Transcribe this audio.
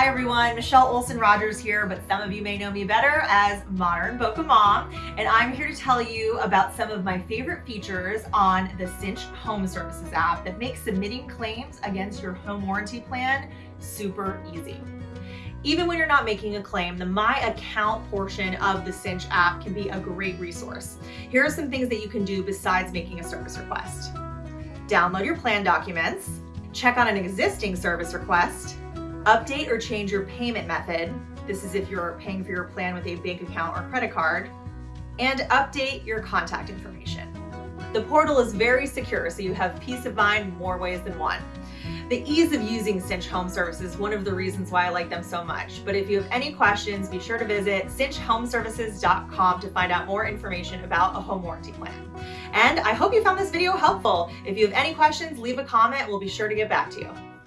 Hi everyone, Michelle Olson Rogers here, but some of you may know me better as Modern Boca Mom, and I'm here to tell you about some of my favorite features on the Cinch Home Services app that makes submitting claims against your home warranty plan super easy. Even when you're not making a claim, the My Account portion of the Cinch app can be a great resource. Here are some things that you can do besides making a service request. Download your plan documents, check on an existing service request, update or change your payment method. This is if you're paying for your plan with a bank account or credit card, and update your contact information. The portal is very secure, so you have peace of mind more ways than one. The ease of using Cinch Home Services is one of the reasons why I like them so much. But if you have any questions, be sure to visit cinchhomeservices.com to find out more information about a home warranty plan. And I hope you found this video helpful. If you have any questions, leave a comment. We'll be sure to get back to you.